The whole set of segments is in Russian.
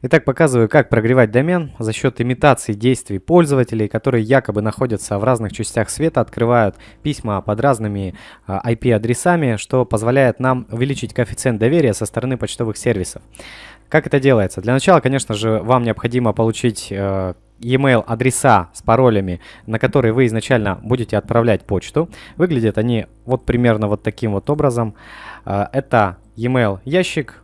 Итак, показываю, как прогревать домен за счет имитации действий пользователей, которые якобы находятся в разных частях света, открывают письма под разными IP-адресами, а, что позволяет нам увеличить коэффициент доверия со стороны почтовых сервисов. Как это делается? Для начала, конечно же, вам необходимо получить э, e-mail адреса с паролями, на которые вы изначально будете отправлять почту. Выглядят они вот примерно вот таким вот образом. Э, это e-mail ящик,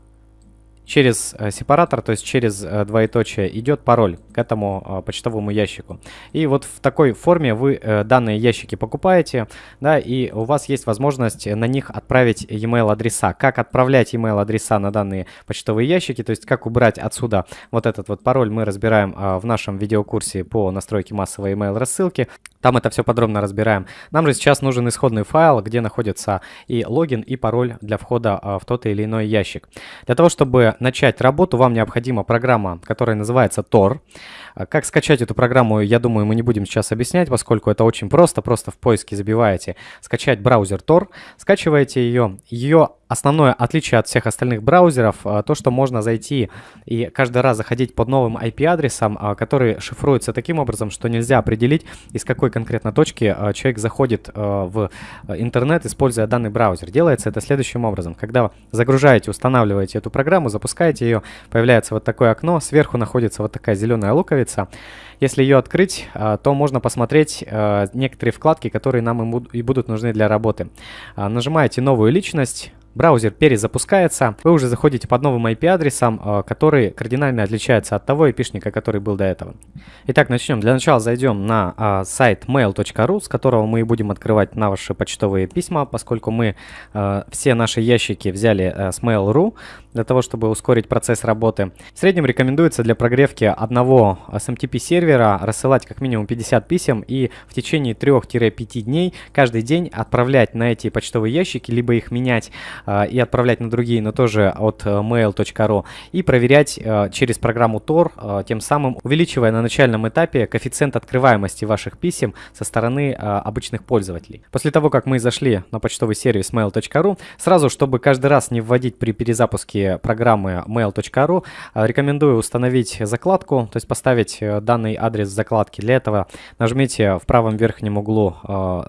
через э, сепаратор, то есть через э, двоеточие, идет пароль к этому э, почтовому ящику. И вот в такой форме вы данные ящики покупаете, да, и у вас есть возможность на них отправить e-mail адреса. Как отправлять e-mail адреса на данные почтовые ящики, то есть как убрать отсюда вот этот вот пароль, мы разбираем в нашем видеокурсе по настройке массовой email рассылки. Там это все подробно разбираем. Нам же сейчас нужен исходный файл, где находится и логин, и пароль для входа в тот или иной ящик. Для того, чтобы начать работу, вам необходима программа, которая называется Tor. А как скачать эту программу, я думаю, мы не будем сейчас объяснять, поскольку это очень просто. Просто в поиске забиваете «Скачать браузер Tor», скачиваете ее. Ее основное отличие от всех остальных браузеров а, то, что можно зайти и каждый раз заходить под новым IP-адресом, а, который шифруется таким образом, что нельзя определить, из какой конкретно точки человек заходит в интернет, используя данный браузер. Делается это следующим образом. Когда загружаете, устанавливаете эту программу, запускаете ее, появляется вот такое окно, сверху находится вот такая зеленая луковица. Если ее открыть, а, то можно посмотреть а, некоторые вкладки, которые нам и будут нужны для работы. А, нажимаете «Новую личность», браузер перезапускается, вы уже заходите под новым IP-адресом, э, который кардинально отличается от того IP-шника, который был до этого. Итак, начнем. Для начала зайдем на а, сайт mail.ru, с которого мы и будем открывать наши почтовые письма, поскольку мы а, все наши ящики взяли с Mail.ru для того, чтобы ускорить процесс работы. В среднем рекомендуется для прогревки одного SMTP сервера рассылать как минимум 50 писем и в течение 3-5 дней каждый день отправлять на эти почтовые ящики, либо их менять а, и отправлять на другие, но тоже от э, mail.ru и проверять э, через программу Tor, э, тем самым увеличивая на начальном этапе коэффициент открываемости ваших писем со стороны обычных пользователей. После того, как мы зашли на почтовый сервис mail.ru, сразу, чтобы каждый раз не вводить при перезапуске программы mail.ru, рекомендую установить закладку, то есть поставить данный адрес закладки. Для этого нажмите в правом верхнем углу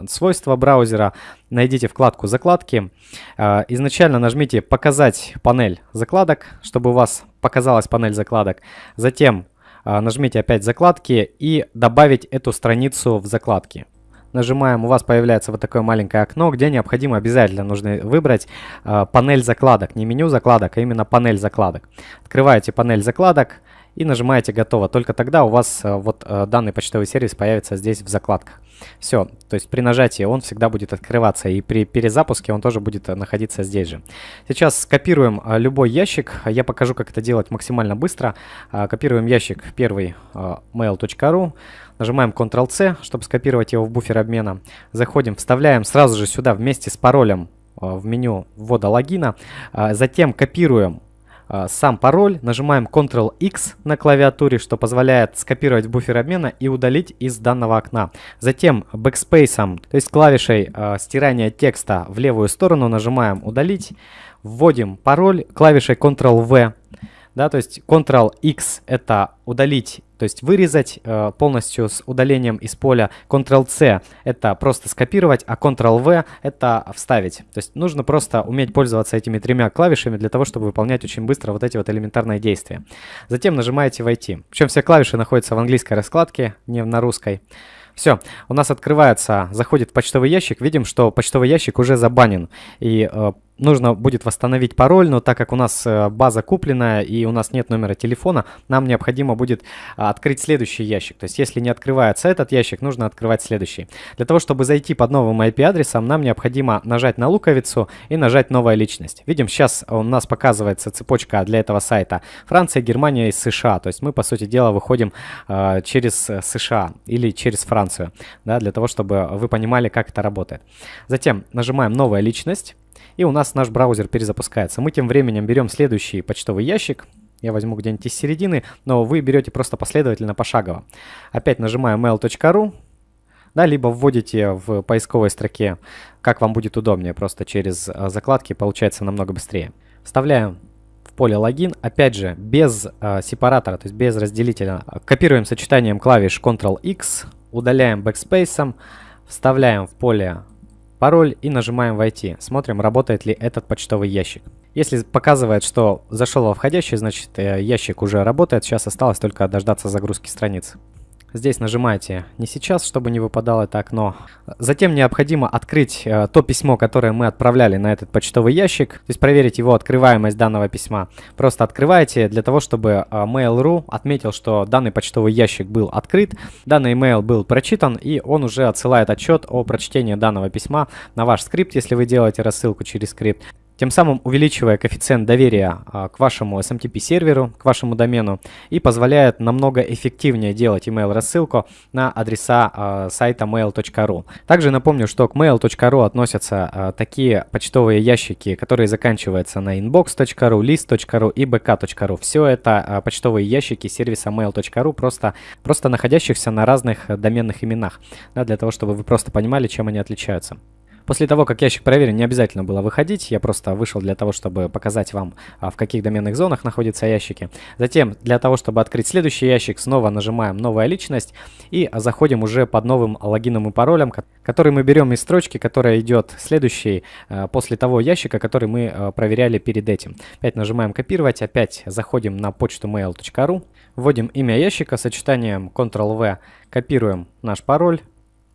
свойства браузера, найдите вкладку «Закладки». Изначально нажмите «Показать панель закладок», чтобы у вас показалась панель закладок. Затем нажмите опять «Закладки» и добавить эту страницу в закладки. Нажимаем, у вас появляется вот такое маленькое окно, где необходимо обязательно нужно выбрать э, панель закладок. Не меню закладок, а именно панель закладок. Открываете панель закладок, и нажимаете «Готово». Только тогда у вас э, вот э, данный почтовый сервис появится здесь в закладках. Все, то есть при нажатии он всегда будет открываться, и при перезапуске он тоже будет э, находиться здесь же. Сейчас скопируем любой ящик, я покажу, как это делать максимально быстро. Копируем ящик первый mail.ru, нажимаем Ctrl-C, чтобы скопировать его в буфер обмена. Заходим, вставляем сразу же сюда вместе с паролем в меню ввода логина. Затем копируем сам пароль, нажимаем Ctrl-X на клавиатуре, что позволяет скопировать буфер обмена и удалить из данного окна. Затем Backspace, то есть клавишей э, стирания текста в левую сторону нажимаем «Удалить», вводим пароль клавишей Ctrl-V, да, то есть Ctrl-X это удалить то есть вырезать э, полностью с удалением из поля. Ctrl-C это просто скопировать, а Ctrl-V это вставить. То есть нужно просто уметь пользоваться этими тремя клавишами для того, чтобы выполнять очень быстро вот эти вот элементарные действия. Затем нажимаете «Войти». Причем все клавиши находятся в английской раскладке, не на русской. Все, у нас открывается, заходит почтовый ящик, видим, что почтовый ящик уже забанен. И э, нужно будет восстановить пароль, но так как у нас э, база купленная и у нас нет номера телефона, нам необходимо будет а, открыть следующий ящик. То есть если не открывается этот ящик, нужно открывать следующий. Для того, чтобы зайти под новым IP-адресом, нам необходимо нажать на луковицу и нажать «Новая личность». Видим, сейчас у нас показывается цепочка для этого сайта Франция, Германия и США. То есть мы, по сути дела, выходим э, через США или через Францию, да, для того, чтобы вы понимали, как это работает. Затем нажимаем «Новая личность» и у нас наш браузер перезапускается. Мы тем временем берем следующий почтовый ящик, я возьму где-нибудь из середины, но вы берете просто последовательно пошагово. Опять нажимаю mail.ru, да, либо вводите в поисковой строке, как вам будет удобнее, просто через а, закладки получается намного быстрее. Вставляем в поле логин, опять же, без э, сепаратора, то есть без разделителя. Копируем сочетанием клавиш Ctrl-X, удаляем backspace, вставляем в поле пароль и нажимаем «Войти». Смотрим, работает ли этот почтовый ящик. Если показывает, что зашел во входящий, значит э, ящик уже работает. Сейчас осталось только дождаться загрузки страницы. Здесь нажимаете «Не сейчас», чтобы не выпадало это окно. Затем необходимо открыть э, то письмо, которое мы отправляли на этот почтовый ящик. То есть проверить его открываемость данного письма. Просто открываете для того, чтобы э, Mail.ru отметил, что данный почтовый ящик был открыт, данный email был прочитан, и он уже отсылает отчет о прочтении данного письма на ваш скрипт, если вы делаете рассылку через скрипт тем самым увеличивая коэффициент доверия а, к вашему SMTP серверу, к вашему домену и позволяет намного эффективнее делать email рассылку на адреса а, сайта mail.ru. Также напомню, что к mail.ru относятся а, такие почтовые ящики, которые заканчиваются на inbox.ru, list.ru и bk.ru. Все это почтовые ящики сервиса mail.ru, просто, просто находящихся на разных доменных именах, да, для того, чтобы вы просто понимали, чем они отличаются. После того, как ящик проверен, не обязательно было выходить. Я просто вышел для того, чтобы показать вам, а, в каких доменных зонах находятся ящики. Затем, для того, чтобы открыть следующий ящик, снова нажимаем «Новая личность» и заходим уже под новым логином и паролем, который мы берем из строчки, которая идет следующей а, после того ящика, который мы а, проверяли перед этим. Опять нажимаем «Копировать», опять заходим на почту mail.ru, вводим имя ящика сочетанием Ctrl-V, копируем наш пароль,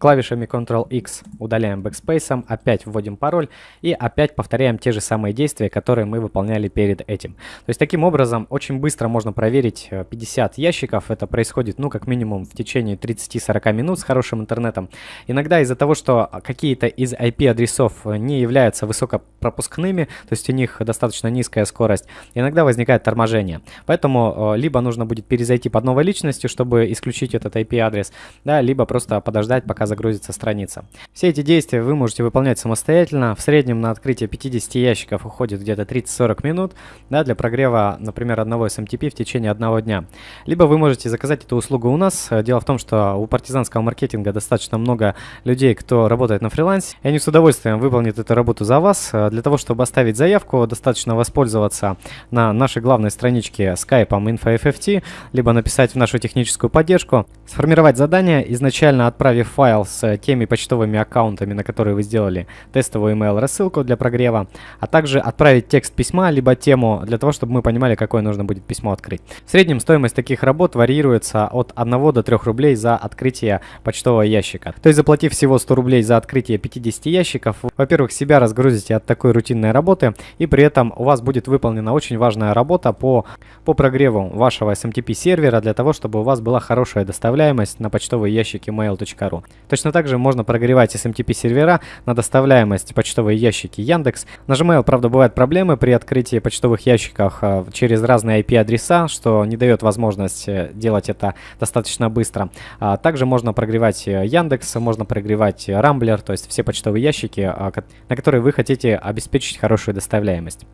Клавишами Ctrl-X удаляем backspace, опять вводим пароль и опять повторяем те же самые действия, которые мы выполняли перед этим. То есть таким образом очень быстро можно проверить 50 э, ящиков. Это происходит ну как минимум в течение 30-40 минут с хорошим интернетом. Иногда из-за того, что какие-то из IP-адресов не являются высокопропускными, то есть у них достаточно низкая скорость, иногда возникает торможение. Поэтому э, либо нужно будет перезайти под новой личностью, чтобы исключить этот IP-адрес, да, либо просто подождать, пока загрузится страница. Все эти действия вы можете выполнять самостоятельно. В среднем на открытие 50 ящиков уходит где-то 30-40 минут да, для прогрева, например, одного SMTP в течение одного дня. Либо вы можете заказать эту услугу у нас. Дело в том, что у партизанского маркетинга достаточно много людей, кто работает на фрилансе, и они с удовольствием выполнят эту работу за вас. Для того, чтобы оставить заявку, достаточно воспользоваться на нашей главной страничке Skype InfoFFT, либо написать в нашу техническую поддержку, сформировать задание, изначально отправив файл файл с теми почтовыми аккаунтами, на которые вы сделали тестовую email рассылку для прогрева, а также отправить текст письма, либо тему, для того, чтобы мы понимали, какое нужно будет письмо открыть. В среднем стоимость таких работ варьируется от 1 до 3 рублей за открытие почтового ящика. То есть заплатив всего 100 рублей за открытие 50 ящиков, во-первых, себя разгрузите от такой рутинной работы, и при этом у вас будет выполнена очень важная работа по, по прогреву вашего SMTP сервера для того, чтобы у вас была хорошая доставляемость на почтовые ящики mail.ru. Точно так же можно прогревать SMTP сервера на доставляемость почтовые ящики Яндекс. На Gmail, правда, бывают проблемы при открытии почтовых ящиков а, через разные IP-адреса, что не дает возможность э, делать это достаточно быстро. А также можно прогревать э, Яндекс, можно прогревать Рамблер, то есть все почтовые ящики, а, на которые вы хотите обеспечить хорошую доставляемость.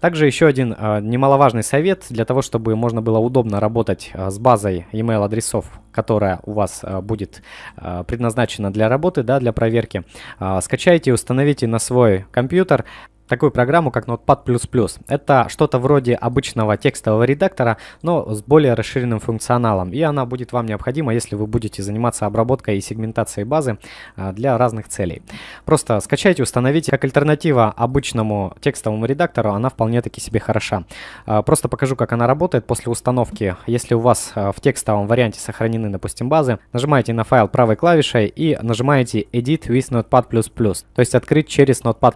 Также еще один э, немаловажный совет для того, чтобы можно было удобно работать э, с базой email адресов, которая у вас э, будет э, предназначена для работы, да, для проверки. Э, скачайте установите на свой компьютер такую программу, как Notepad++. Это что-то вроде обычного текстового редактора, но с более расширенным функционалом. И она будет вам необходима, если вы будете заниматься обработкой и сегментацией базы а, для разных целей. Просто скачайте, установите. Как альтернатива обычному текстовому редактору, она вполне таки себе хороша. А, просто покажу, как она работает после установки. Если у вас а, в текстовом варианте сохранены, допустим, базы, нажимаете на файл правой клавишей и нажимаете Edit with Notepad++, то есть открыть через Notepad++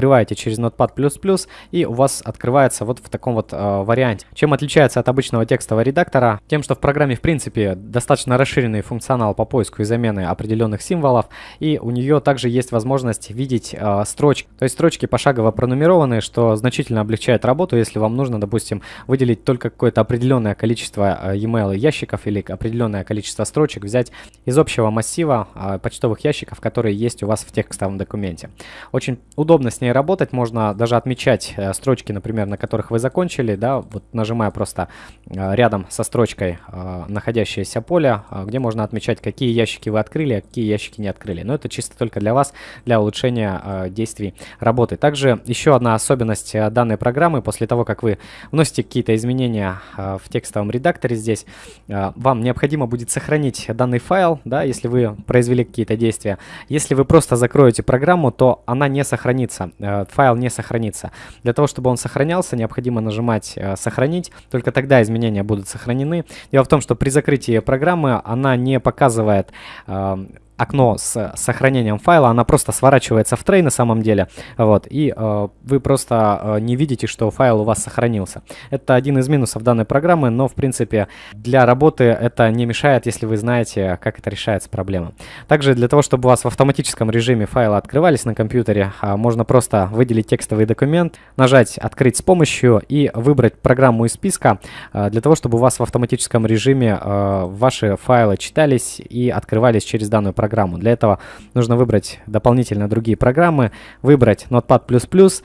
открываете через Notepad++, и у вас открывается вот в таком вот э, варианте. Чем отличается от обычного текстового редактора? Тем, что в программе, в принципе, достаточно расширенный функционал по поиску и замены определенных символов, и у нее также есть возможность видеть э, строчки. То есть строчки пошагово пронумерованы, что значительно облегчает работу, если вам нужно, допустим, выделить только какое-то определенное количество э, e-mail ящиков или определенное количество строчек, взять из общего массива э, почтовых ящиков, которые есть у вас в текстовом документе. Очень удобно с ней ней работать, можно даже отмечать э, строчки, например, на которых вы закончили, да, вот нажимая просто э, рядом со строчкой э, находящееся поле, где можно отмечать, какие ящики вы открыли, а какие ящики не открыли. Но это чисто только для вас, для улучшения действий работы. Также еще одна особенность данной программы, после того, как вы вносите какие-то изменения в текстовом редакторе здесь, вам необходимо будет сохранить данный файл, да, если вы произвели какие-то действия. Если вы просто закроете программу, то она не сохранится, файл не сохранится. Для того, чтобы он сохранялся, необходимо нажимать э, «Сохранить», только тогда изменения будут сохранены. Дело в том, что при закрытии программы она не показывает э, окно с сохранением файла, она просто сворачивается в трей на самом деле, вот, и э, вы просто э, не видите, что файл у вас сохранился. Это один из минусов данной программы, но, в принципе, для работы это не мешает, если вы знаете, как это решается проблема. Также для того, чтобы у вас в автоматическом режиме файлы открывались на компьютере, э, можно просто выделить текстовый документ, нажать «Открыть с помощью» и выбрать программу из списка, э, для того, чтобы у вас в автоматическом режиме э, ваши файлы читались и открывались через данную программу программу. Для этого нужно выбрать дополнительно другие программы, выбрать Notepad++,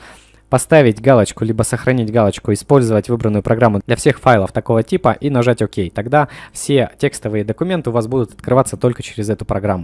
поставить галочку, либо сохранить галочку, использовать выбранную программу для всех файлов такого типа и нажать ОК. Тогда все текстовые документы у вас будут открываться только через эту программу.